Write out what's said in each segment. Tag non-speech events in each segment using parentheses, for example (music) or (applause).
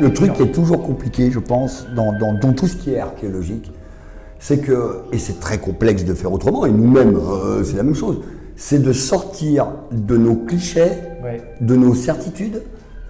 le truc qui est toujours compliqué, je pense, dans, dans- dans tout ce qui est archéologique, c'est que, et c'est très complexe de faire autrement, et nous-mêmes, euh, c'est la même chose, c'est de sortir de nos clichés, Ouais. de nos certitudes,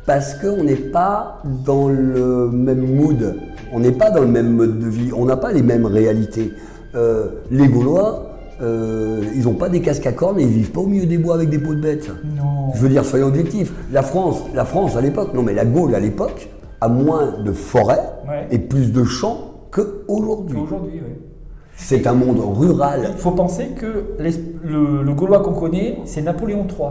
parce qu'on n'est pas dans le même mood, on n'est pas dans le même mode de vie, on n'a pas les mêmes réalités. Euh, les Gaulois, euh, ils n'ont pas des casques à cornes et ils vivent pas au milieu des bois avec des peaux de bêtes. Non. Je veux dire, soyons objectifs. La France, la France à l'époque, non mais la Gaule à l'époque, a moins de forêts Ouais. et plus de champs qu'aujourd'hui. Aujourd'hui, oui. C'est un monde rural. Il faut penser que le Gaulois qu'on connaît, c'est Napoléon III.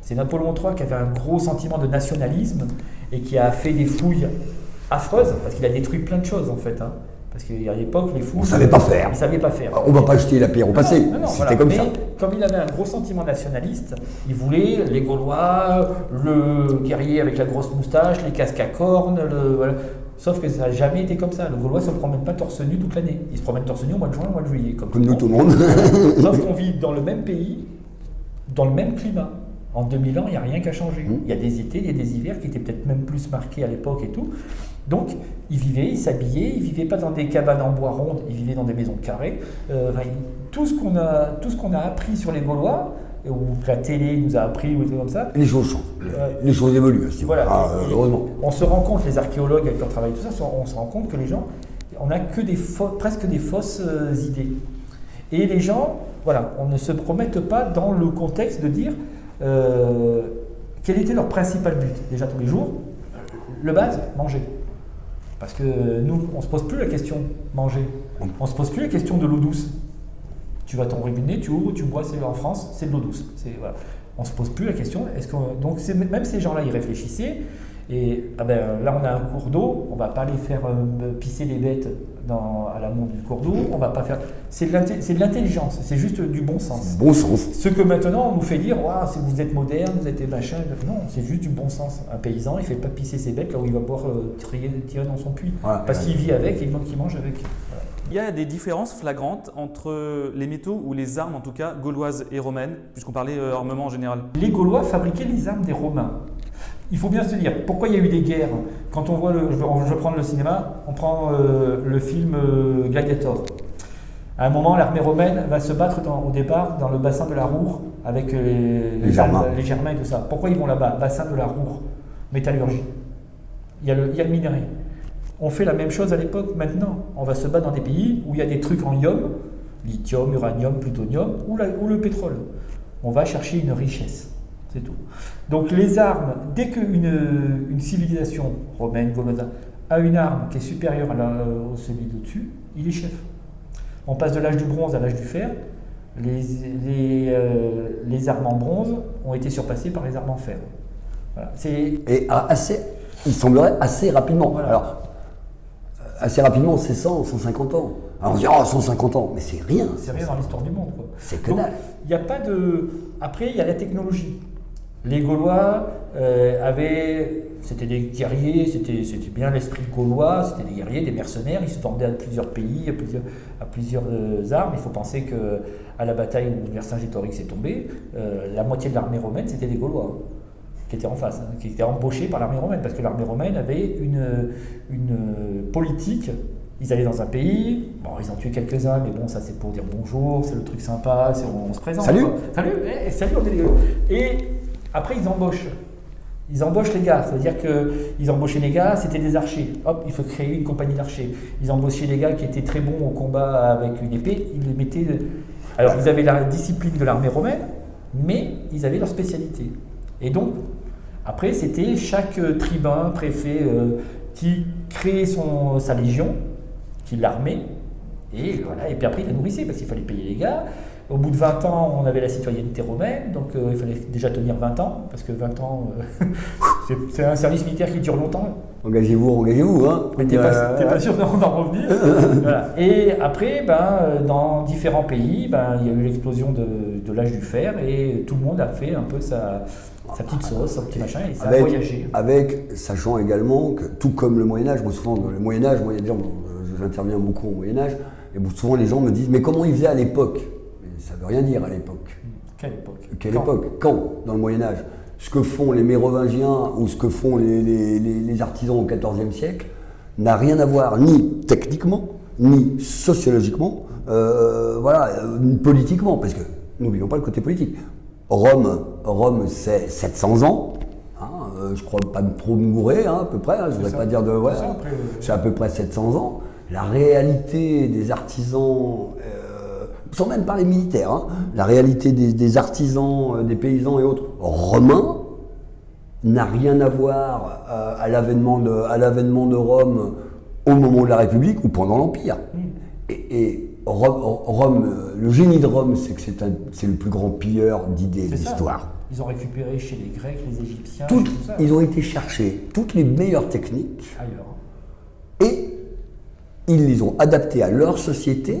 C'est Napoléon III qui avait un gros sentiment de nationalisme et qui a fait des fouilles affreuses, parce qu'il a détruit plein de choses en fait. hein. Parce qu'à l'époque, les fouilles. On savait pas faire. Ils ne savaient pas faire. On va pas jeter la pierre au passé. Non, non, C'était voilà. comme Mais ça. Comme il avait un gros sentiment nationaliste, il voulait les Gaulois, le guerrier avec la grosse moustache, les casques à cornes, le, voilà. Sauf que ça n'a jamais été comme ça. Le Gaulois ne se promène pas torse nu toute l'année. Il se promène torse nu au mois de juin, au mois de juillet. Comme, Comme nous, tout le monde. (laughs) Sauf qu'on vit dans le même pays, dans le même climat. En 2000 ans, il n'y a rien qui a changé. Mmh. Il y a des étés, il y a des hivers qui étaient peut-être même plus marqués à l'époque et tout. Donc, ils vivaient, ils s'habillaient, ils vivaient pas dans des cabanes en bois rondes, ils vivaient dans des maisons carrées. Euh, enfin, tout ce qu'on a, tout ce qu'on a appris sur les Gaulois, ou que la télé nous a appris, ou des trucs comme ça, Les choses changent. Ouais. Les choses évoluent aussi. voilà. Ah, heureusement. On se rend compte, les archéologues avec qui on travaille tout ça, on se rend compte que les gens, on n'a que des presque des fausses euh, idées. Et les gens, voilà, on ne se promettent pas dans le contexte de dire euh, quel était leur principal but déjà tous les jours. Le base, manger. Parce que nous, on ne se pose plus la question manger. On ne se pose plus la question de l'eau douce. Tu vas ton robinet, tu ouvres, tu bois, c'est en France, c'est de l'eau douce. On ne se pose plus la question. Est-ce qu'on- donc même ces gens-là, ils réfléchissaient. Et ah ben, là, on a un cours d'eau, on va pas aller faire euh, pisser les bêtes dans, à l'amont du cours d'eau. On va pas faire. C'est de l'intelligence, c'est juste du bon sens. Bon sens. Ce que maintenant on nous fait dire, c'est- vous êtes moderne, vous êtes des machins. Non, c'est juste du bon sens. Un paysan, il fait pas pisser ses bêtes là où il va pouvoir euh, tirer, tirer dans son puits. Parce qu'il vit avec et il mange avec. Il y a des différences flagrantes entre les métaux ou les armes, en tout cas, gauloises et romaines, puisqu'on parlait euh, armement en général. Les Gaulois fabriquaient les armes des Romains. Il faut bien se dire, pourquoi il y a eu des guerres? Quand on voit, le, je, vais- prendre le cinéma, on prend euh, le film euh, Gladiator. À un moment, l'armée romaine va se battre dans- au départ dans le bassin de la Roure avec Les Germains. les Germains et tout ça. Pourquoi ils vont là-bas? Bassin de la Roure, métallurgie. Il y, a le, il y a le minerai. On fait la même chose à l'époque maintenant. On va se battre dans des pays où il y a des trucs en ium, lithium, uranium, plutonium, ou, la- ou le pétrole. On va chercher une richesse. C'est tout. Donc les armes, dès qu'une une civilisation romaine, gauloise, a une arme qui est supérieure à la, celui d'au-dessus, il est chef. On passe de l'âge du bronze à l'âge du fer. Les, les, euh, les armes en bronze ont été surpassées par les armes en fer. Voilà. Et assez, il semblerait assez rapidement. Voilà. Alors, assez rapidement, c'est 100, 150 ans. Alors on se dit, oh, 150 ans, mais c'est rien. c'est rien dans l'histoire du monde. C'est que dalle. Il n'y a pas de. Après, il y a la technologie. Les Gaulois euh, avaient. C'était des guerriers, c'était c'était bien l'esprit gaulois, c'était des guerriers, des mercenaires, ils se tendaient à plusieurs pays, à plusieurs, à plusieurs euh, armes. Il faut penser que à la bataille où Vercingétorix est tombé, euh, la moitié de l'armée romaine, c'était des Gaulois qui étaient en face, hein, qui étaient embauchés par l'armée romaine, parce que l'armée romaine avait une, une politique. Ils allaient dans un pays, bon, ils ont tué quelques-uns, mais bon, ça c'est pour dire bonjour, c'est le truc sympa, on, on se présente. Salut. quoi. Salut, eh, salut, on est les- Et après, ils embauchent. Ils embauchent les gars, c'est-à-dire qu'ils embauchaient les gars, c'était des archers. Hop, il faut créer une compagnie d'archers. Ils embauchaient les gars qui étaient très bons au combat avec une épée, ils les mettaient. Alors, ils avaient la discipline de l'armée romaine, mais ils avaient leur spécialité. Et donc, après, c'était chaque euh, tribun, préfet, euh, qui créait son, sa légion, qui l'armait, et voilà. Et puis après, il la nourrissait, parce qu'il fallait payer les gars. Au bout de 20 ans, on avait la citoyenneté romaine, donc euh, il fallait déjà tenir 20 ans, parce que 20 ans, euh, (laughs) c'est- un service militaire qui dure longtemps. Engagez-vous, engagez-vous. Hein. Mais t'es pas, pas sûr d'en revenir. (laughs) Voilà. Et après, ben, dans différents pays, ben, il y a eu l'explosion de, de l'âge du fer et tout le monde a fait un peu sa, sa petite sauce, son petit machin, et ça a avec, voyagé. avec, sachant également que, tout comme le Moyen-Âge, moi souvent, dans le Moyen-Âge, moi, il y a des gens, j'interviens beaucoup au Moyen-Âge, et souvent les gens me disent, mais comment ils faisaient à l'époque? Ça veut rien dire à l'époque. Quelle époque? Quelle Quand? époque? Quand? Dans le Moyen-Âge ce que font les Mérovingiens ou ce que font les, les- les- les artisans au XIVe siècle n'a rien à voir ni techniquement, ni sociologiquement, euh, voilà, euh, politiquement, parce que n'oublions pas le côté politique. Rome, Rome c'est 700 ans, hein, euh, je crois pas trop me gourer, hein, à peu près, hein, je ne voudrais pas dire de... ouais, C'est euh, à peu près 700 ans. La réalité des artisans, euh, sans même parler militaire, hein, la réalité des, des artisans, euh, des paysans et autres romains n'a rien à voir à l'avènement de, Rome au moment de la République ou pendant l'Empire. Et, et Rome, Rome, euh, le génie de Rome, c'est que c'est, le plus grand pilleur d'idées de l'histoire. Ils ont récupéré chez les Grecs, les Égyptiens, Toutes- tout ça, ils ont été chercher toutes les meilleures techniques ailleurs. et ils les ont adaptés à leur société.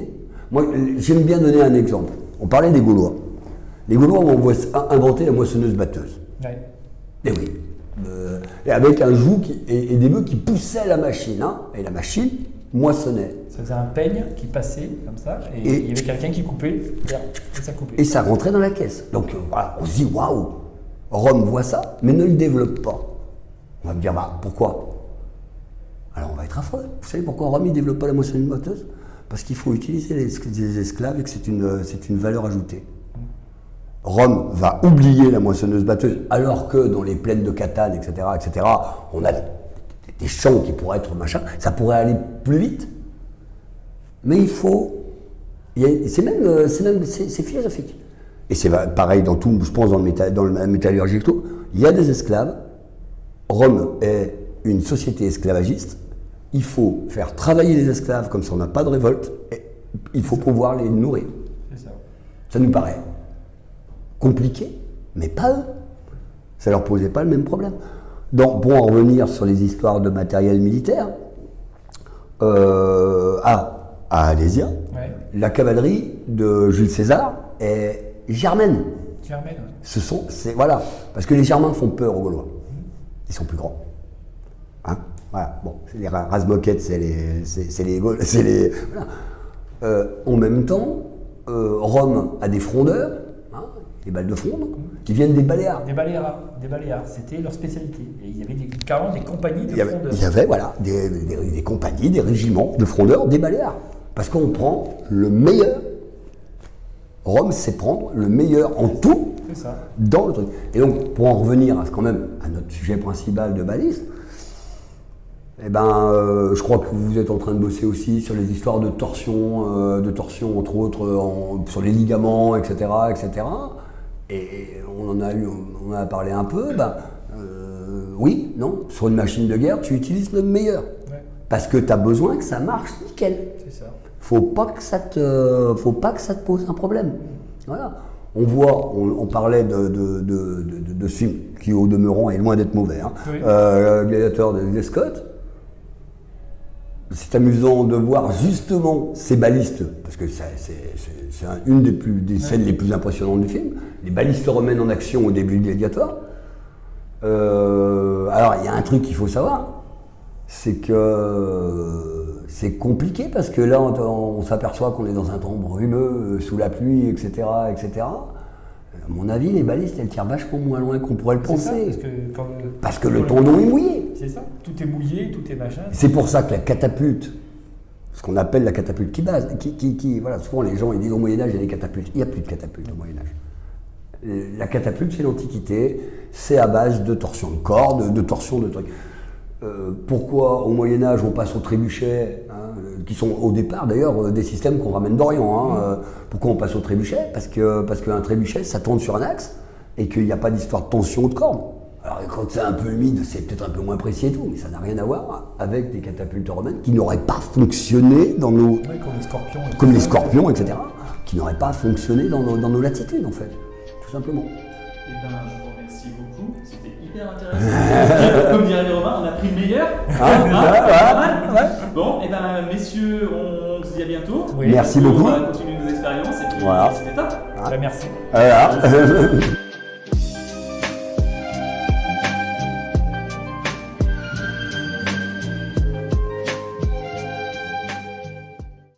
Moi, j'aime bien donner un exemple. On parlait des Gaulois. Les Gaulois ont inventé la moissonneuse-batteuse. Ouais. Et oui. Euh, et avec un joug qui- et, et des bœufs qui poussaient la machine. hein. et la machine moissonnait. Ça faisait un peigne qui passait comme ça, et, Et- il y avait quelqu'un qui coupait, et ça coupait. Et ça rentrait dans la caisse. Donc euh, voilà, on se dit waouh, Rome voit ça, mais ne le développe pas. On va me dire bah pourquoi? Alors on va être affreux. Vous savez pourquoi Rome ne développe pas la moissonneuse batteuse Parce qu'il faut utiliser les, es- les esclaves et que c'est une, euh, c'est une valeur ajoutée. Rome va oublier la moissonneuse batteuse, alors que dans les plaines de Catane, etc., etc., on a des champs qui pourraient être machin, ça pourrait aller plus vite. Mais il faut. C'est même, euh, c'est même, c'est philosophique. Et c'est pareil dans tout, je pense dans, le méta- dans la métallurgie et tout. Il y a des esclaves. Rome est une société esclavagiste. Il faut faire travailler les esclaves comme ça on n'a pas de révolte. Et il faut pouvoir les nourrir. C'est ça. Ça nous paraît compliqué, mais pas eux. Ça leur posait pas le même problème. Donc, pour en revenir sur les histoires de matériel militaire, euh, à, à Alésia, Ouais. la cavalerie de Jules César est germaine. Germaine, ouais. Ce sont, c'est voilà, parce que les Germains font peur aux Gaulois. Ils sont plus grands. Hein? Voilà. Bon, c'est les ra- race-moquettes, c'est les, c'est, c'est les, Gaules- (laughs) c'est les. voilà. Euh, en même temps, euh, Rome a des frondeurs, hein, des balles de fronde, qui viennent des Baléares. Des Baléares, des Baléares, c'était leur spécialité. Et il y avait des, carrément des compagnies de Il y avait, frondeurs. il y avait, voilà, des, des- des compagnies, des régiments de frondeurs des Baléares. Parce qu'on prend le meilleur. Rome sait prendre le meilleur en tout C'est ça. dans le truc. Et donc, pour en revenir à, quand même à notre sujet principal de balise, eh ben, euh, je crois que vous êtes en train de bosser aussi sur les histoires de torsion, euh, de torsion entre autres euh, en- sur les ligaments, etc., etc. Et on en a eu, on en a parlé un peu. Ben, euh, oui, non, sur une machine de guerre, tu utilises le meilleur Ouais, parce que tu as besoin que ça marche nickel c'est ça. Faut pas que ça te, faut pas que ça te pose un problème. Voilà. On voit, on, on parlait de, de, de, de, de- ce film qui au demeurant est loin d'être mauvais. Hein. Oui. Euh, Gladiator de Ridley Scott. C'est amusant de voir justement ces balistes, parce que c'est c'est- c'est un- une des, plus, des scènes les plus impressionnantes du film, les balistes romaines en action au début de Gladiator. Euh, alors il y a un truc qu'il faut savoir, c'est que c'est compliqué parce que là, on, on s'aperçoit qu'on est dans un temps brumeux, euh, sous la pluie, etc., etc. À mon avis, les balistes, elles tirent vachement moins loin qu'on pourrait le ça, penser. parce que, quand Parce que le tendon est mouillé. C'est ça. Tout est mouillé, tout est machin. C'est pour ça que la catapulte, ce qu'on appelle la catapulte qui base, qui, qui, qui- voilà, souvent les gens ils disent au Moyen Âge il y a des catapultes. Il n'y a plus de catapultes au Moyen Âge. Euh, La catapulte c'est l'Antiquité, c'est à base de torsion de cordes, de torsion de trucs. Euh, pourquoi au Moyen Âge on passe au trébuchet, hein, euh, qui sont au départ d'ailleurs euh, des systèmes qu'on ramène d'Orient. hein, euh, pourquoi on passe au trébuchet Parce que parce qu'un trébuchet ça tourne sur un axe et qu'il n'y a pas d'histoire de tension ou de corde. Alors quand c'est un peu humide, c'est peut-être un peu moins précis et tout, mais ça n'a rien à voir avec des catapultes romaines qui n'auraient pas fonctionné dans nos, comme les scorpions. comme les etc., qui n'auraient pas fonctionné dans nos, dans nos latitudes en fait, tout simplement. Eh ben, je vous remercie beaucoup. C'était hyper intéressant. (laughs) Comme diraient les Romains, on a pris le meilleur. Hein Pas mal Bon, et ben, messieurs, on se dit à bientôt. Oui. Merci On beaucoup. va continuer nos expériences et puis Voilà. c'était top. Bah, merci. Voilà. (laughs) (laughs)